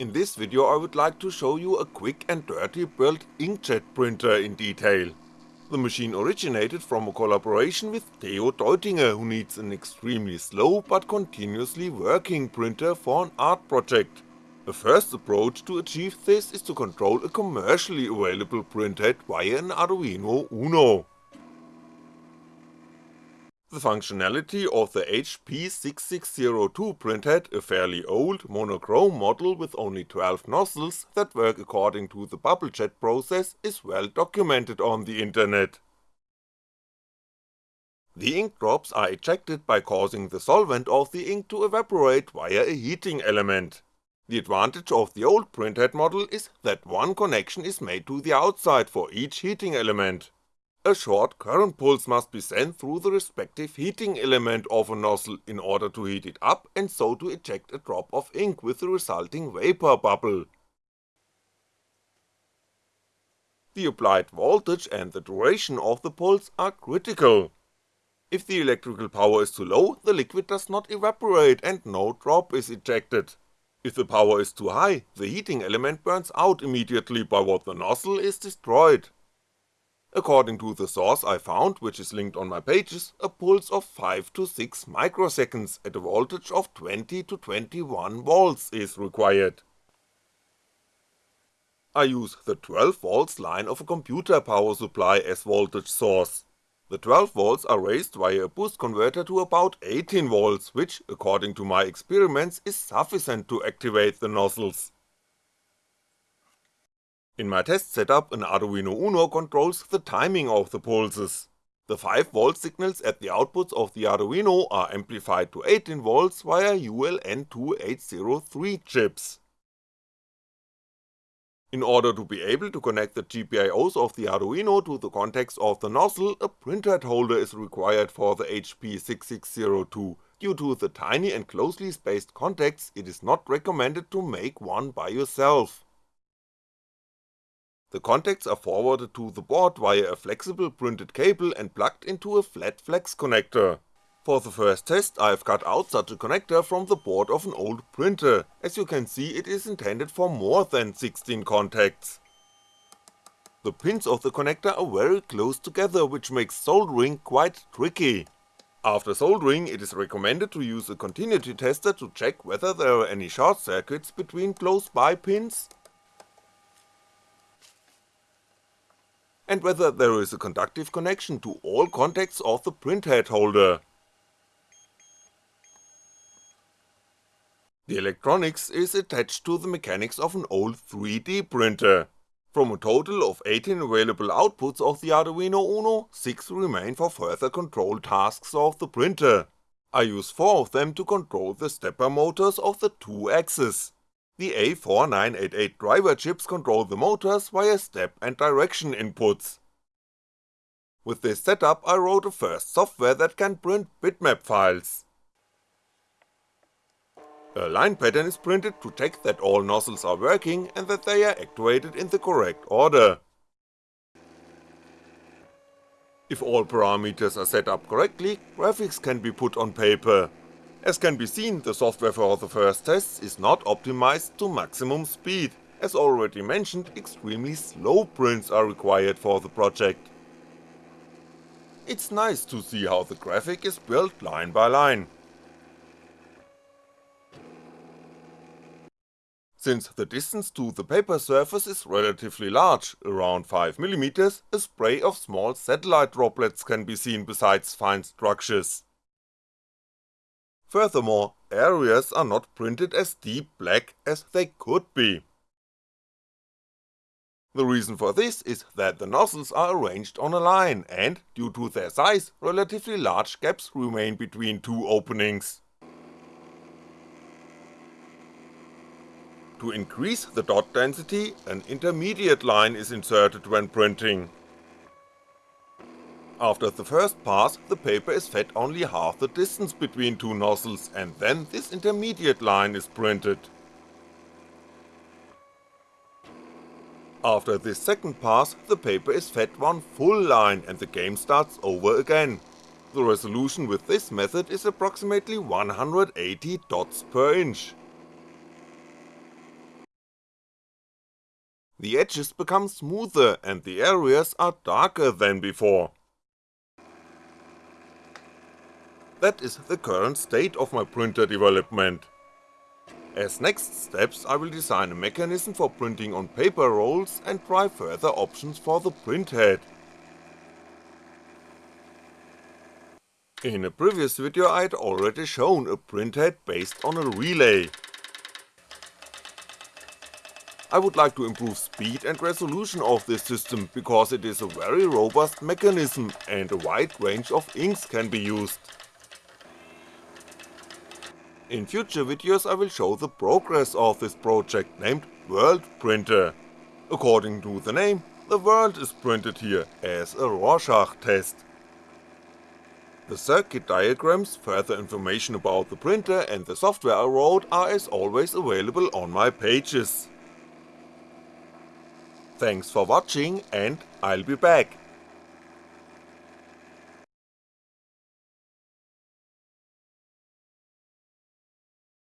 In this video I would like to show you a quick and dirty built inkjet printer in detail. The machine originated from a collaboration with Theo Deutinger who needs an extremely slow but continuously working printer for an art project. The first approach to achieve this is to control a commercially available printhead via an Arduino Uno. The functionality of the HP6602 printhead, a fairly old, monochrome model with only 12 nozzles that work according to the bubble jet process is well documented on the internet. The ink drops are ejected by causing the solvent of the ink to evaporate via a heating element. The advantage of the old printhead model is that one connection is made to the outside for each heating element. A short current pulse must be sent through the respective heating element of a nozzle in order to heat it up and so to eject a drop of ink with the resulting vapor bubble. The applied voltage and the duration of the pulse are critical. If the electrical power is too low, the liquid does not evaporate and no drop is ejected. If the power is too high, the heating element burns out immediately by what the nozzle is destroyed. According to the source I found, which is linked on my pages, a pulse of 5 to 6 microseconds at a voltage of 20 to 21 volts is required. I use the 12 volts line of a computer power supply as voltage source. The 12 volts are raised via a boost converter to about 18 volts, which, according to my experiments, is sufficient to activate the nozzles. In my test setup an Arduino Uno controls the timing of the pulses. The 5V signals at the outputs of the Arduino are amplified to 18V via ULN2803 chips. In order to be able to connect the GPIOs of the Arduino to the contacts of the nozzle, a printhead holder is required for the HP6602, due to the tiny and closely spaced contacts it is not recommended to make one by yourself. The contacts are forwarded to the board via a flexible printed cable and plugged into a flat flex connector. For the first test I've cut out such a connector from the board of an old printer, as you can see it is intended for more than 16 contacts. The pins of the connector are very close together which makes soldering quite tricky. After soldering it is recommended to use a continuity tester to check whether there are any short circuits between close by pins and whether there is a conductive connection to all contacts of the printhead holder. The electronics is attached to the mechanics of an old 3D printer. From a total of 18 available outputs of the Arduino Uno, 6 remain for further control tasks of the printer. I use 4 of them to control the stepper motors of the two axes. The A4988 driver chips control the motors via step and direction inputs. With this setup I wrote a first software that can print bitmap files. A line pattern is printed to check that all nozzles are working and that they are actuated in the correct order. If all parameters are set up correctly, graphics can be put on paper, as can be seen, the software for the first tests is not optimized to maximum speed, as already mentioned, extremely slow prints are required for the project. It's nice to see how the graphic is built line by line. Since the distance to the paper surface is relatively large, around 5mm, a spray of small satellite droplets can be seen besides fine structures. Furthermore, areas are not printed as deep black as they could be. The reason for this is that the nozzles are arranged on a line and, due to their size, relatively large gaps remain between two openings. To increase the dot density, an intermediate line is inserted when printing. After the first pass, the paper is fed only half the distance between two nozzles and then this intermediate line is printed. After this second pass, the paper is fed one full line and the game starts over again. The resolution with this method is approximately 180 dots per inch. the edges become smoother and the areas are darker than before. That is the current state of my printer development. As next steps I will design a mechanism for printing on paper rolls and try further options for the printhead. In a previous video I had already shown a printhead based on a relay. I would like to improve speed and resolution of this system because it is a very robust mechanism and a wide range of inks can be used. In future videos I will show the progress of this project named World Printer. According to the name, the world is printed here as a Rorschach test. The circuit diagrams, further information about the printer and the software I wrote are as always available on my pages. Thanks for watching and I'll be back.